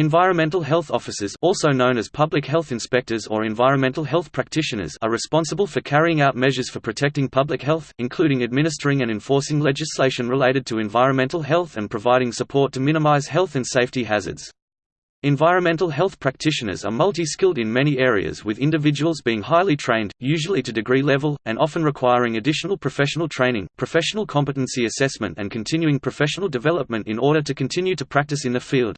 Environmental health officers also known as public health inspectors or environmental health practitioners are responsible for carrying out measures for protecting public health, including administering and enforcing legislation related to environmental health and providing support to minimize health and safety hazards. Environmental health practitioners are multi-skilled in many areas with individuals being highly trained, usually to degree level, and often requiring additional professional training, professional competency assessment and continuing professional development in order to continue to practice in the field.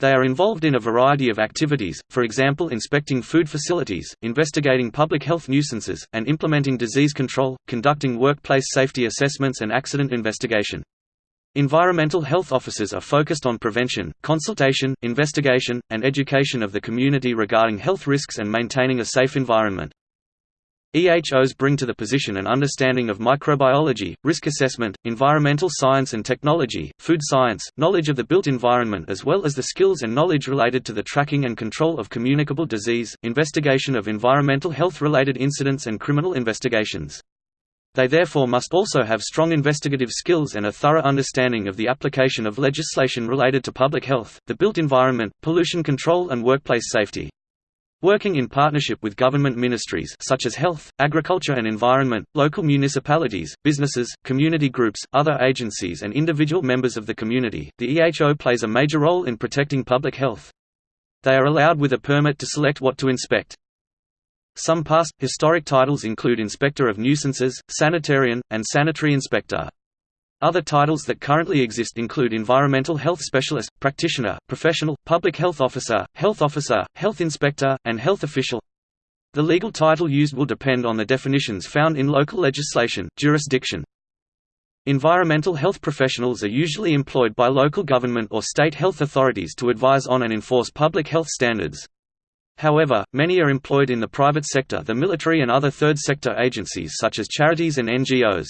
They are involved in a variety of activities, for example inspecting food facilities, investigating public health nuisances, and implementing disease control, conducting workplace safety assessments and accident investigation. Environmental health officers are focused on prevention, consultation, investigation, and education of the community regarding health risks and maintaining a safe environment. EHOs bring to the position an understanding of microbiology, risk assessment, environmental science and technology, food science, knowledge of the built environment as well as the skills and knowledge related to the tracking and control of communicable disease, investigation of environmental health-related incidents and criminal investigations. They therefore must also have strong investigative skills and a thorough understanding of the application of legislation related to public health, the built environment, pollution control and workplace safety. Working in partnership with government ministries such as health, agriculture and environment, local municipalities, businesses, community groups, other agencies and individual members of the community, the EHO plays a major role in protecting public health. They are allowed with a permit to select what to inspect. Some past, historic titles include Inspector of Nuisances, Sanitarian, and Sanitary Inspector. Other titles that currently exist include Environmental Health Specialist, Practitioner, Professional, Public Health Officer, Health Officer, Health Inspector, and Health Official. The legal title used will depend on the definitions found in local legislation, jurisdiction. Environmental health professionals are usually employed by local government or state health authorities to advise on and enforce public health standards. However, many are employed in the private sector the military and other third sector agencies such as charities and NGOs.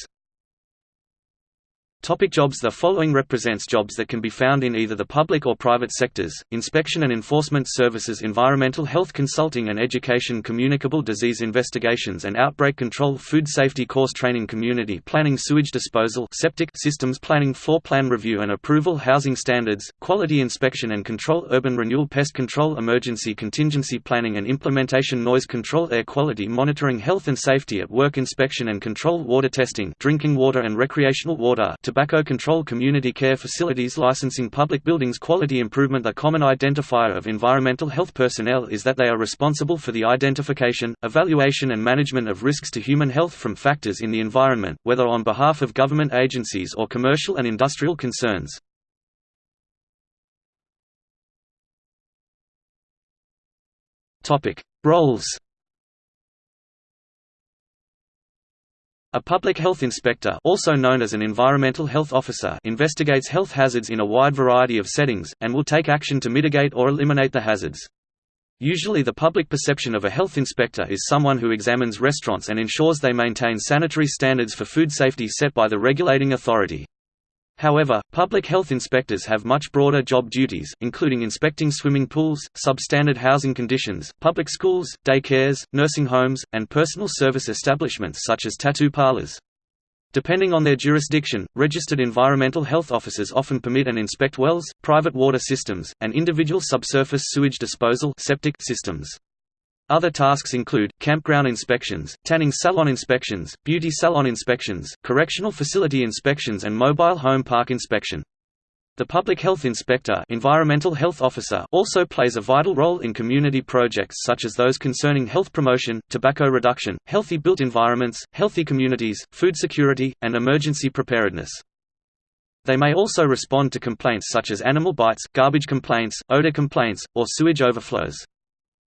Topic jobs. The following represents jobs that can be found in either the public or private sectors, inspection and enforcement services environmental health consulting and education communicable disease investigations and outbreak control food safety course training community planning sewage disposal septic systems planning floor plan review and approval housing standards, quality inspection and control urban renewal pest control emergency contingency planning and implementation noise control air quality monitoring health and safety at work inspection and control water testing drinking water and recreational water tobacco control community care facilities licensing public buildings quality improvement A common identifier of environmental health personnel is that they are responsible for the identification, evaluation and management of risks to human health from factors in the environment, whether on behalf of government agencies or commercial and industrial concerns. Roles A public health inspector also known as an environmental health officer investigates health hazards in a wide variety of settings, and will take action to mitigate or eliminate the hazards. Usually the public perception of a health inspector is someone who examines restaurants and ensures they maintain sanitary standards for food safety set by the regulating authority. However, public health inspectors have much broader job duties, including inspecting swimming pools, substandard housing conditions, public schools, daycares, nursing homes, and personal service establishments such as tattoo parlors. Depending on their jurisdiction, registered environmental health officers often permit and inspect wells, private water systems, and individual subsurface sewage disposal septic systems. Other tasks include, campground inspections, tanning salon inspections, beauty salon inspections, correctional facility inspections and mobile home park inspection. The Public Health Inspector environmental health officer also plays a vital role in community projects such as those concerning health promotion, tobacco reduction, healthy built environments, healthy communities, food security, and emergency preparedness. They may also respond to complaints such as animal bites, garbage complaints, odor complaints, or sewage overflows.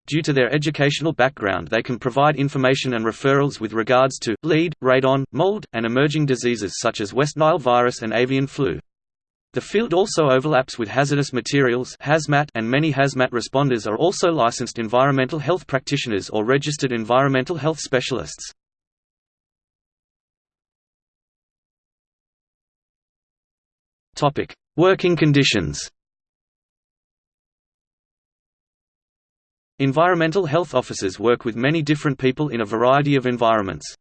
Due to their educational background they can provide information and referrals with regards to, lead, radon, mold, and emerging diseases such as West Nile virus and avian flu. The field also overlaps with hazardous materials hazmat and many hazmat responders are also licensed environmental health practitioners or registered environmental health specialists. Working conditions Environmental health officers work with many different people in a variety of environments.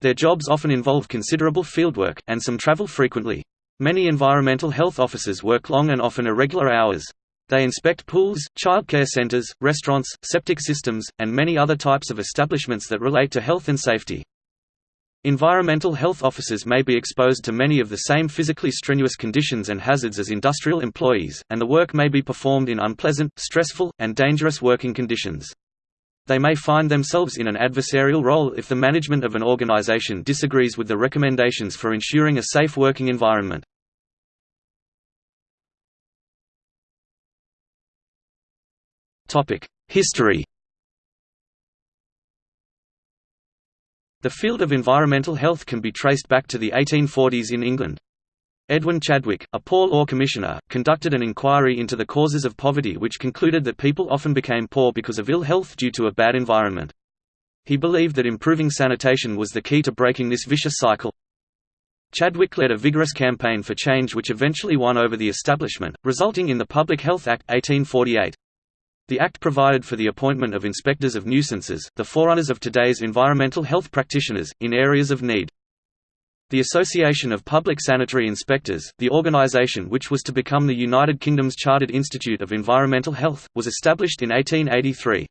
Their jobs often involve considerable fieldwork, and some travel frequently. Many environmental health officers work long and often irregular hours. They inspect pools, childcare centers, restaurants, septic systems, and many other types of establishments that relate to health and safety. Environmental health officers may be exposed to many of the same physically strenuous conditions and hazards as industrial employees, and the work may be performed in unpleasant, stressful, and dangerous working conditions. They may find themselves in an adversarial role if the management of an organization disagrees with the recommendations for ensuring a safe working environment. History The field of environmental health can be traced back to the 1840s in England. Edwin Chadwick, a Poor Law Commissioner, conducted an inquiry into the causes of poverty which concluded that people often became poor because of ill health due to a bad environment. He believed that improving sanitation was the key to breaking this vicious cycle. Chadwick led a vigorous campaign for change which eventually won over the establishment, resulting in the Public Health Act 1848. The Act provided for the appointment of inspectors of nuisances, the forerunners of today's environmental health practitioners, in areas of need. The Association of Public Sanitary Inspectors, the organisation which was to become the United Kingdom's Chartered Institute of Environmental Health, was established in 1883.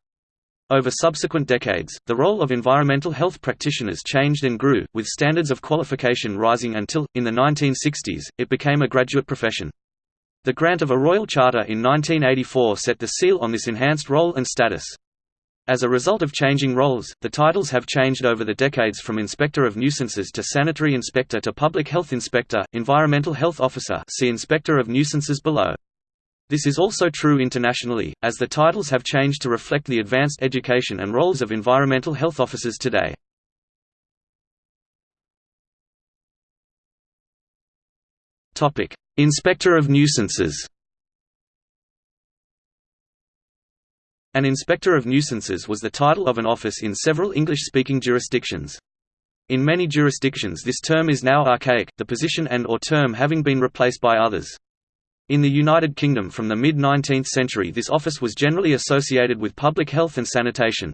Over subsequent decades, the role of environmental health practitioners changed and grew, with standards of qualification rising until, in the 1960s, it became a graduate profession. The grant of a royal charter in 1984 set the seal on this enhanced role and status. As a result of changing roles, the titles have changed over the decades from Inspector of Nuisances to Sanitary Inspector to Public Health Inspector, Environmental Health Officer see Inspector of Nuisances below. This is also true internationally, as the titles have changed to reflect the advanced education and roles of environmental health officers today. Inspector of Nuisances An Inspector of Nuisances was the title of an office in several English-speaking jurisdictions. In many jurisdictions this term is now archaic, the position and or term having been replaced by others. In the United Kingdom from the mid-19th century this office was generally associated with public health and sanitation.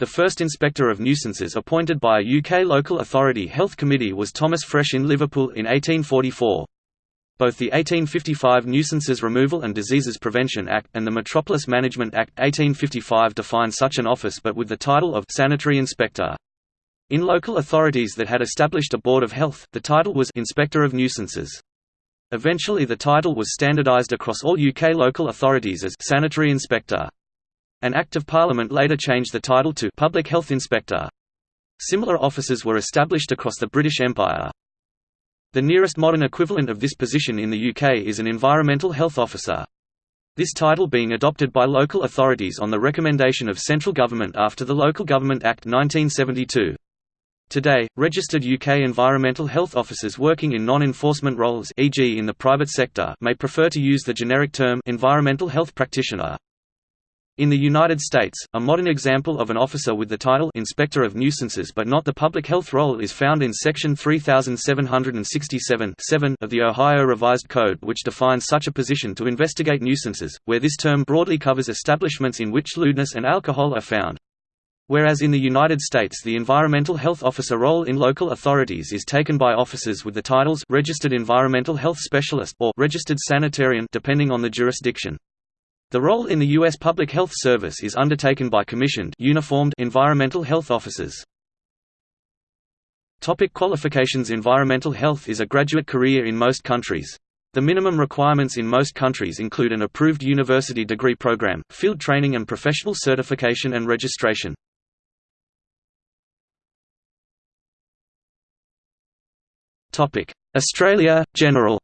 The first Inspector of Nuisances appointed by a UK local authority health committee was Thomas Fresh in Liverpool in 1844. Both the 1855 Nuisances Removal and Diseases Prevention Act, and the Metropolis Management Act 1855 define such an office but with the title of «sanitary inspector». In local authorities that had established a Board of Health, the title was «Inspector of Nuisances». Eventually the title was standardised across all UK local authorities as «sanitary inspector». An Act of Parliament later changed the title to «Public Health Inspector». Similar offices were established across the British Empire. The nearest modern equivalent of this position in the UK is an Environmental Health Officer. This title being adopted by local authorities on the recommendation of central government after the Local Government Act 1972. Today, registered UK environmental health officers working in non-enforcement roles e.g. in the private sector may prefer to use the generic term environmental health practitioner. In the United States, a modern example of an officer with the title Inspector of Nuisances but not the public health role is found in Section 3767 of the Ohio Revised Code which defines such a position to investigate nuisances, where this term broadly covers establishments in which lewdness and alcohol are found. Whereas in the United States the environmental health officer role in local authorities is taken by officers with the titles Registered Environmental Health Specialist or Registered Sanitarian depending on the jurisdiction. The role in the U.S. Public Health Service is undertaken by commissioned uniformed environmental health officers. Topic qualifications Environmental health is a graduate career in most countries. The minimum requirements in most countries include an approved university degree program, field training and professional certification and registration. Australia, General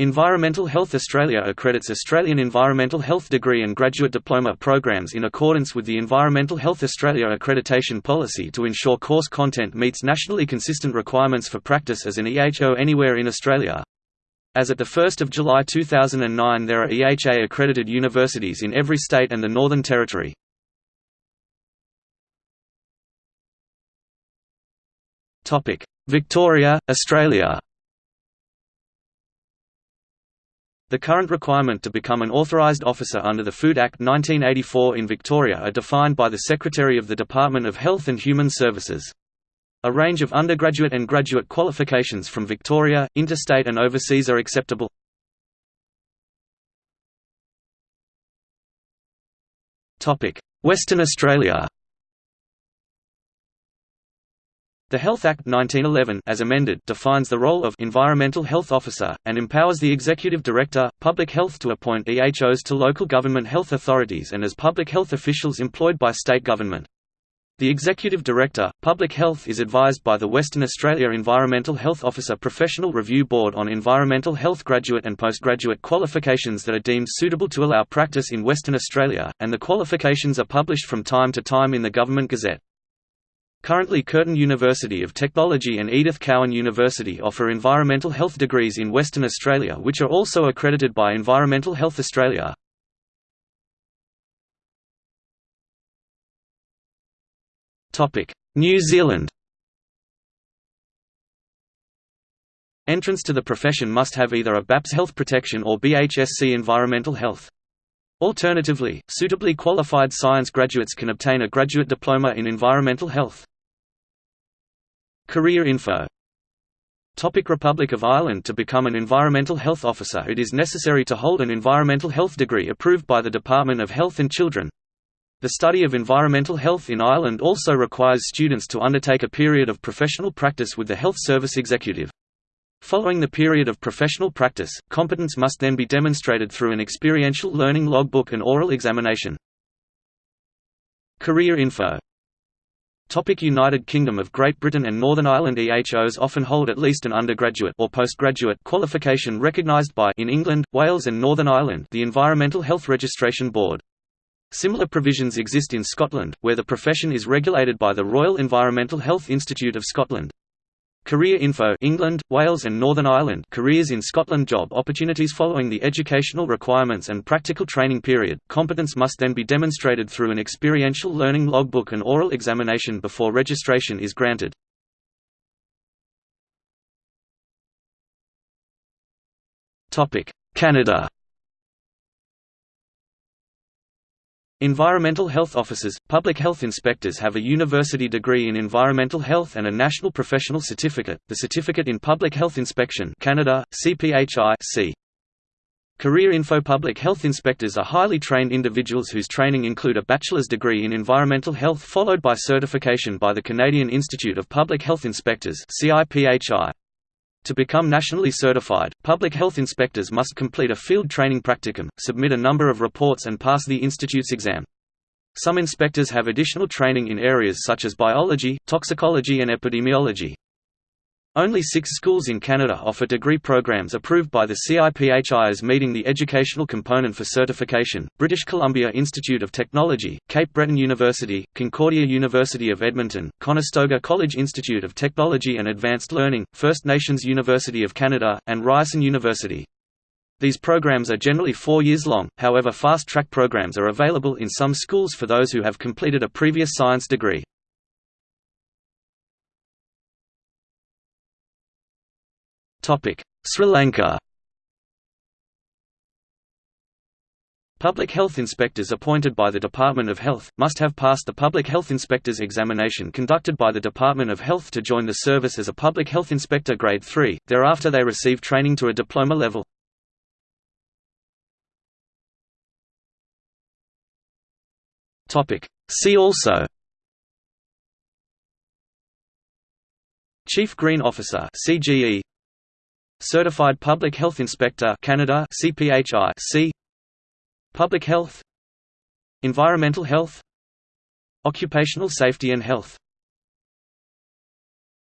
Environmental Health Australia accredits Australian Environmental Health degree and graduate diploma programs in accordance with the Environmental Health Australia accreditation policy to ensure course content meets nationally consistent requirements for practice as an EHO anywhere in Australia. As at 1 July 2009 there are EHA accredited universities in every state and the Northern Territory. Victoria, Australia The current requirement to become an authorised officer under the Food Act 1984 in Victoria are defined by the Secretary of the Department of Health and Human Services. A range of undergraduate and graduate qualifications from Victoria, interstate and overseas are acceptable. Western Australia The Health Act 1911 as amended defines the role of environmental health officer, and empowers the Executive Director, Public Health to appoint EHOs to local government health authorities and as public health officials employed by state government. The Executive Director, Public Health is advised by the Western Australia Environmental Health Officer Professional Review Board on environmental health graduate and postgraduate qualifications that are deemed suitable to allow practice in Western Australia, and the qualifications are published from time to time in the Government Gazette. Currently Curtin University of Technology and Edith Cowan University offer environmental health degrees in Western Australia which are also accredited by Environmental Health Australia. New Zealand Entrance to the profession must have either a BAPS Health Protection or BHSC Environmental Health. Alternatively, suitably qualified science graduates can obtain a graduate diploma in environmental health. Career info Topic Republic of Ireland To become an environmental health officer it is necessary to hold an environmental health degree approved by the Department of Health and Children. The study of environmental health in Ireland also requires students to undertake a period of professional practice with the Health Service Executive. Following the period of professional practice, competence must then be demonstrated through an experiential learning logbook and oral examination. Career info Topic United Kingdom of Great Britain and Northern Ireland EHOs often hold at least an undergraduate or postgraduate qualification recognised by in England, Wales and Northern Ireland the Environmental Health Registration Board. Similar provisions exist in Scotland, where the profession is regulated by the Royal Environmental Health Institute of Scotland. Career Info England, Wales and Northern Ireland. Careers in Scotland. Job opportunities Following the educational requirements and practical training period, competence must then be demonstrated through an experiential learning logbook and oral examination before registration is granted. Canada Environmental health officers, public health inspectors have a university degree in environmental health and a national professional certificate, the Certificate in Public Health Inspection Canada, CPHI C. Career Info Public health inspectors are highly trained individuals whose training include a bachelor's degree in environmental health followed by certification by the Canadian Institute of Public Health Inspectors CIPHI. To become nationally certified, public health inspectors must complete a field training practicum, submit a number of reports and pass the institute's exam. Some inspectors have additional training in areas such as biology, toxicology and epidemiology. Only six schools in Canada offer degree programs approved by the CIPHI as meeting the educational component for certification, British Columbia Institute of Technology, Cape Breton University, Concordia University of Edmonton, Conestoga College Institute of Technology and Advanced Learning, First Nations University of Canada, and Ryerson University. These programs are generally four years long, however fast-track programs are available in some schools for those who have completed a previous science degree. Sri Lanka. Public health inspectors appointed by the Department of Health, must have passed the Public Health Inspectors examination conducted by the Department of Health to join the service as a Public Health Inspector Grade 3, thereafter they receive training to a diploma level. Topic: See also. Chief Green Officer CGE Certified Public Health Inspector Canada CPHI C. Public Health. Environmental Health. Occupational Safety and Health